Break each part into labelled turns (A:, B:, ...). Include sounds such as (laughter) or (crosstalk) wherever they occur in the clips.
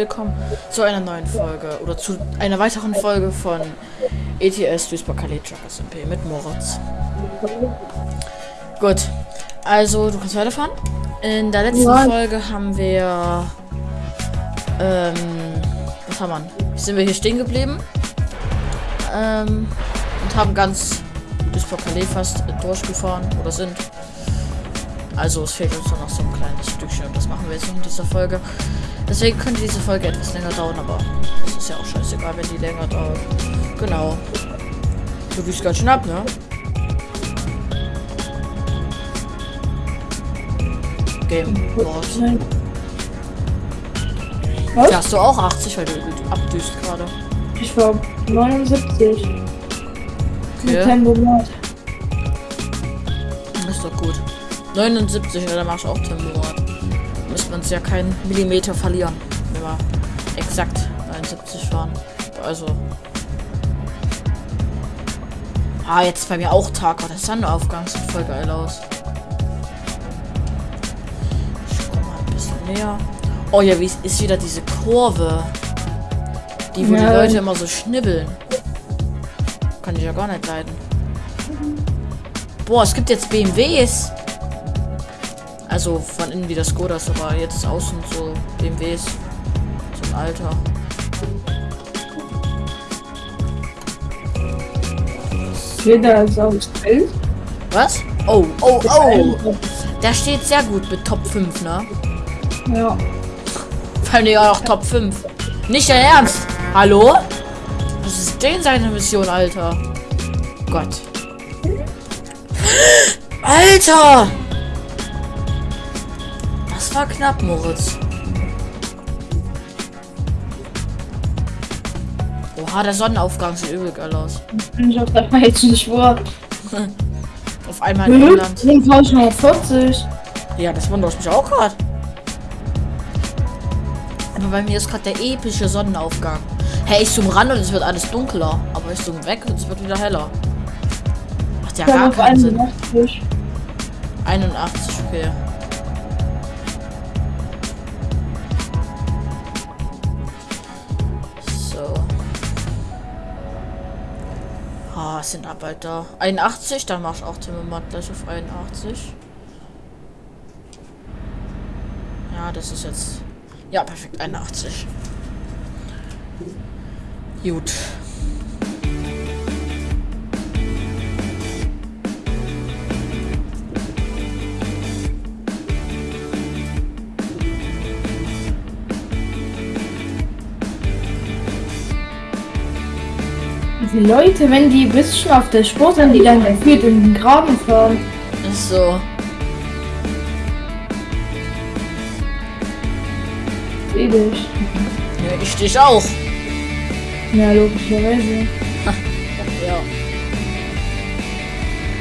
A: Willkommen zu einer neuen Folge oder zu einer weiteren Folge von ETS Duisburg Calais Truckers MP mit Moritz. Gut, also du kannst weiterfahren. In der letzten
B: Ja.
A: Folge haben wir. Ähm, was haben wir? Sind wir hier stehen geblieben? Ähm, und haben ganz Duisburg Calais fast durchgefahren oder sind. Also es fehlt uns nur noch so ein kleines Stückchen und das machen wir jetzt in dieser Folge. Deswegen könnte diese Folge etwas länger dauern, aber es ist ja auch scheißegal, wenn die länger dauert. Genau. Du wiegst ganz schön ab, ne? Game Board.
B: Was?
A: Ja, hast du auch 80, weil du abdüst gerade.
B: Ich war 79. Mit
A: Okay,
B: Tempomat.
A: ist doch gut. 79, ja, da machst du auch Tempomat. Müsste man es ja keinen Millimeter verlieren, wenn wir exakt 79 fahren. Also. Ah, jetzt bei mir auch Tag. Oh, der Sonnenaufgang sieht voll geil aus. Ich komm mal ein bisschen näher. Oh ja, wie ist- ist wieder diese Kurve? Die, wo
B: Ja.
A: die Leute immer so schnibbeln. Kann ich ja gar nicht leiden. Boah, es gibt jetzt BMWs. Also von innen wie das Skodas, aber jetzt außen so BMWs. So ein Alter.
B: Jeder ist aus Bild.
A: Was? Oh, oh, oh. Der steht sehr gut mit Top 5, ne?
B: Ja.
A: Vor allem ja auch Top 5. Nicht dein Ernst? Hallo? Was ist denn seine Mission, Alter? Gott. Alter! Das war knapp, Moritz. Oha, der Sonnenaufgang sieht übel geil aus.
B: Bin ich auf der falschen Spur.
A: Auf einmal in England.
B: Sind fahre ich noch 40.
A: Ja, das wundert mich auch gerade. Aber bei mir ist gerade der epische Sonnenaufgang. Hey, ich zoom ran und es wird alles dunkler. Aber ich zoom weg und es wird wieder heller. Macht ja gar keinen Sinn.
B: 81.
A: 81, okay. Ah, es sind Arbeiter. 81, dann mach ich auch Timmermatt gleich auf 81. Ja, das ist jetzt. Ja, perfekt, 81. Gut.
B: Die Leute, wenn die ein bisschen auf der Spur sind, die dann gefühlt in den Graben fahren.
A: Ist so.
B: Dich.
A: Ja, ich dich auch.
B: Ja, logischerweise.
A: Ja.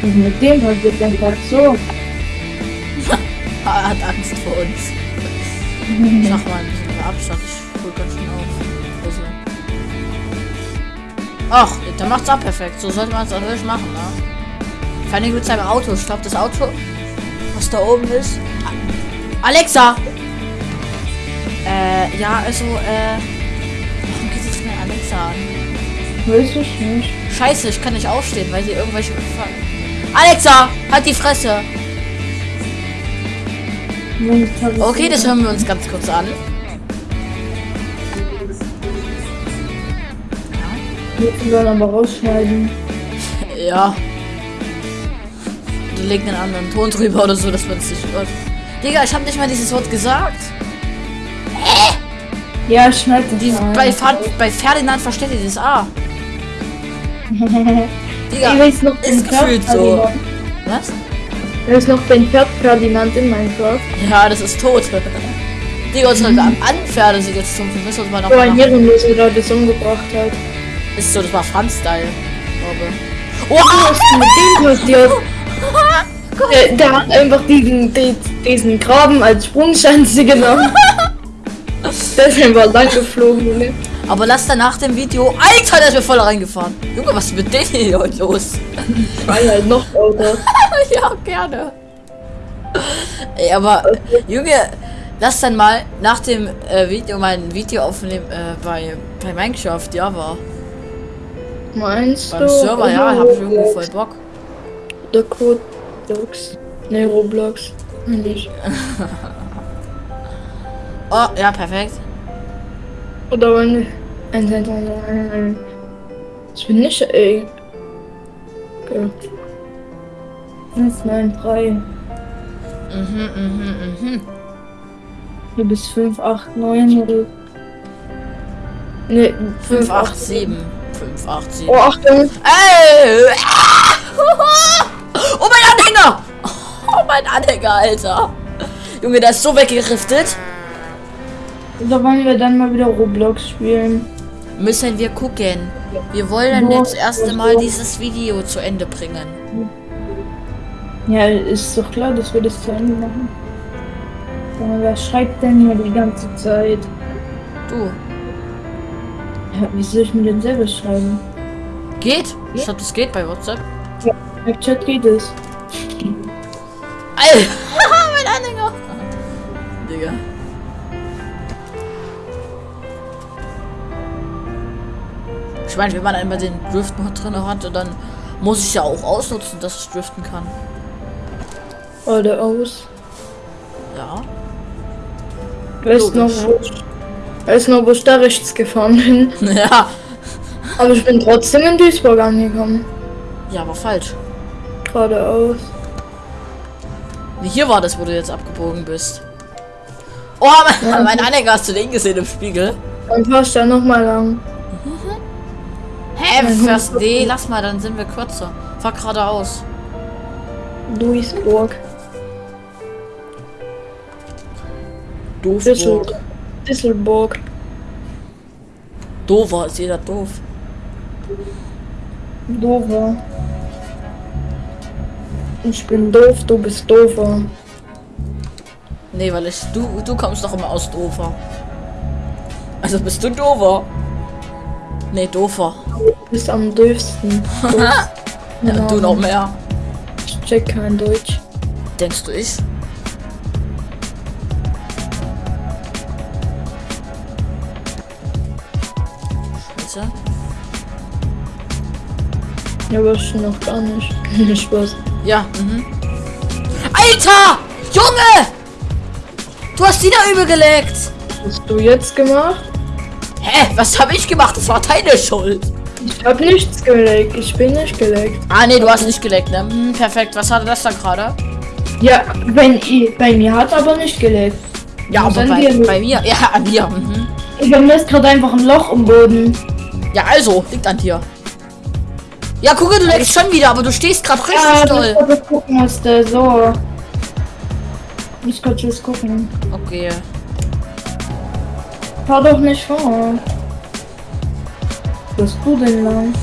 B: Und mit dem passiert einfach so.
A: Er hat Angst vor uns. Ich mach mal ein bisschen Abstand. Ich hol ganz schön auf. Ach, der macht's auch perfekt. So sollte man es natürlich machen, ne? Vor allem mit seinem Auto. Ich glaube, das Auto, was da oben ist. Alexa! Äh, ja, also, äh. Warum geht jetzt mir Alexa an?
B: Weiß ich nicht.
A: Scheiße, ich kann nicht aufstehen, weil hier irgendwelche. Alexa! Halt die Fresse! Okay, das hören wir uns ganz kurz an.
B: Wir sollen aber rausschneiden. (laughs)
A: Ja. Du legst einen anderen Ton drüber oder so, dass man es nicht hört. Digga, ich habe nicht mal dieses Wort gesagt.
B: Ja, schneid
A: Die, bei, bei Ferdinand versteht ihr das A. (laughs)
B: Ich
A: Digga,
B: weiß noch den
A: ist gefühlt so. Was?
B: Ich weiß noch den Pferd-Ferdinand in Minecraft.
A: Ja, das ist tot. Digga, unsere (laughs) Anpferde sind jetzt zum Müssen uns mal noch
B: Wo ein Ehrenloser da das umgebracht hat.
A: Ist so, das war Franz-Style.
B: denn mit dem passiert? (laughs) Der, der hat einfach diesen, die, diesen Graben als Sprungschanze genommen. (laughs) Der ist einfach lang geflogen, Junge.
A: Aber lass dann nach dem Video. Alter, der ist mir voll reingefahren. Junge, was ist mit denen hier heute los?
B: Schrei halt noch lauter. (laughs)
A: ja, gerne. Ey, aber, Junge, Lass dann mal nach dem äh, Video mein Video aufnehmen äh, bei, bei Minecraft, ja, war.
B: Meinst
A: Beim
B: du?
A: Server, ja, hab ich irgendwie voll Bock.
B: Oder Codex. Ne, Roblox. Nicht. (laughs)
A: Oh, ja, perfekt.
B: Oder wenn. Ich bin nicht, ey. Okay. 5, 9, 3.
A: Mhm, mhm, mhm.
B: Du bist 5, 8, 9 oder. Ne,
A: 5, 8, 7. 5, 8, 7.
B: Oh, Achtung!
A: Ey! (laughs) Oh, mein Anhänger! Oh, mein Anhänger, Alter. Junge, der ist so weggeriftet.
B: Da wollen wir dann mal wieder Roblox spielen.
A: Müssen wir gucken. Wir wollen jetzt erst einmal dieses Video zu Ende bringen.
B: Ja, ist doch klar, dass wir das zu Ende machen. Aber wer schreibt denn hier die ganze Zeit?
A: Du,
B: wie soll ich mir denn selber schreiben?
A: geht? Ich glaube, das geht bei WhatsApp.
B: Im Chat geht es.
A: Alter, (laughs) mein Anhänger. Digga. Ich meine, wenn man einmal den Drift-Mod drin hat, dann muss ich ja auch ausnutzen, dass ich driften kann.
B: Oder aus.
A: Ja.
B: Weißt noch,
A: Logisch.
B: wo ich, wo ich da rechts gefahren bin? (laughs)
A: Ja.
B: Aber ich bin trotzdem in Duisburg angekommen.
A: Ja, aber falsch.
B: Geradeaus.
A: Hier war das, wo du jetzt abgebogen bist. Oh, (laughs) mein, mein Anhänger hast du den gesehen im Spiegel?
B: Dann fahrst du da nochmal lang.
A: Hä,
B: Mein
A: fährst nee, lass mal, dann sind wir kürzer. Fahr geradeaus.
B: Duisburg.
A: Doof.
B: Düssel Düsselburg.
A: Dover ist jeder doof.
B: Dover. Ich bin doof, du bist doofer.
A: Nee, weil ich, du, du kommst doch immer aus Dover. Also bist du Dover. Nee, Dover.
B: Du bist am doofsten. Doof. (laughs)
A: Ja,
B: Genau.
A: du noch mehr.
B: Ich check kein Deutsch.
A: Denkst du ich? Scheiße.
B: Ja, ich noch gar nicht. (laughs) Spaß.
A: Ja, mhm. Alter! Junge! Du hast die da übel gelegt!
B: Was hast du jetzt gemacht?
A: Hä? Was habe ich gemacht? Das war deine Schuld.
B: Ich hab nichts geleckt. Ich bin nicht geleckt.
A: Ah, nee, du hast nicht geleckt, ne? Hm, perfekt. Was hatte das da gerade?
B: Ja, wenn ich, bei mir hat aber nicht geleckt.
A: Ja,
B: Was
A: aber bei, bei mir. (laughs) Ja, an dir. Mhm.
B: Ich mir gerade einfach ein Loch im Boden.
A: Ja, also, liegt an dir. Ja, gucke, du leckst schon wieder, aber du stehst gerade richtig
B: Ja,
A: doll.
B: ich gucken musste. So. Ich kann jetzt gucken.
A: Okay.
B: Fahr doch nicht vor. Was du denn lang?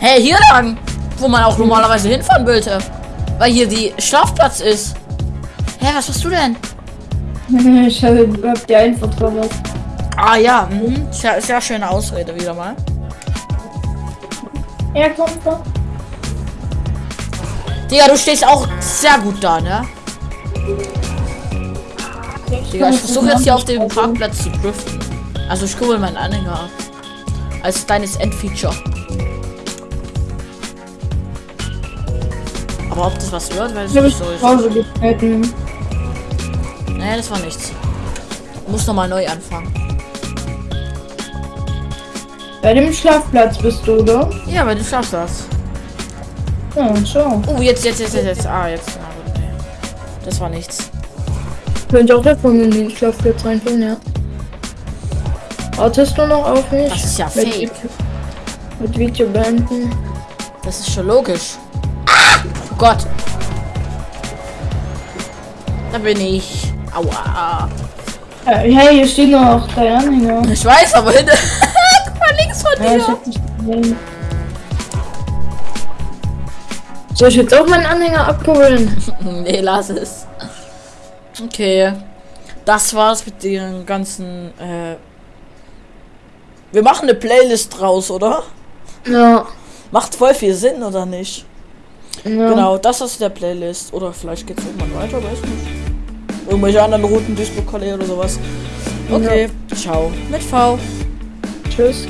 A: Hey, hier lang, wo man auch normalerweise hinfahren wollte. Weil hier die Schlafplatz ist. Hä, was machst du denn? (laughs)
B: ich hab, hab dir einfach verpasst.
A: Ah ja, mhm. Sehr, sehr schöne Ausrede wieder mal.
B: Ja, komm, komm.
A: Digga, du stehst auch sehr gut da, ne? Digga, ich versuche jetzt hier auf dem Parkplatz zu driften. Also ich kurbel meinen Anhänger ab. Als deines Endfeature. Aber ob das was wird, weiß
B: Ich
A: ich
B: hab
A: nicht
B: ich
A: so.
B: Hause getreten.
A: Nee, das war nichts. Muss nochmal neu anfangen.
B: Bei dem Schlafplatz bist du, oder?
A: Ja, du schaffst das.
B: Ja, schau.
A: Oh, jetzt, jetzt, jetzt, jetzt, jetzt. Ah, jetzt. Na gut, nee. Das war nichts.
B: Könnte auch davon in den Schlafplatz reinfallen, ja. Wartest du noch auf mich?
A: Das ist ja
B: Mit
A: fake.
B: Mit Video beenden.
A: Das ist schon logisch. Oh Gott. Da bin ich. Aua.
B: Ja, hey, hier steht noch dein Anhänger.
A: Ich weiß, aber hinter. (laughs) Mal links von
B: Ja, ich
A: dir.
B: gesehen. Soll ich jetzt auch meinen Anhänger abkurbeln? (laughs)
A: nee, lass es. Okay. Das war's mit den ganzen. Äh wir machen eine Playlist draus, oder?
B: Ja.
A: Macht voll viel Sinn, oder nicht?
B: ja.
A: Genau, das ist der Playlist. Oder vielleicht geht's irgendwann weiter, weiß nicht. irgendwelche anderen roten Duisburg-Kolleg oder sowas. Okay, ciao. Mit V.
B: Tschüss.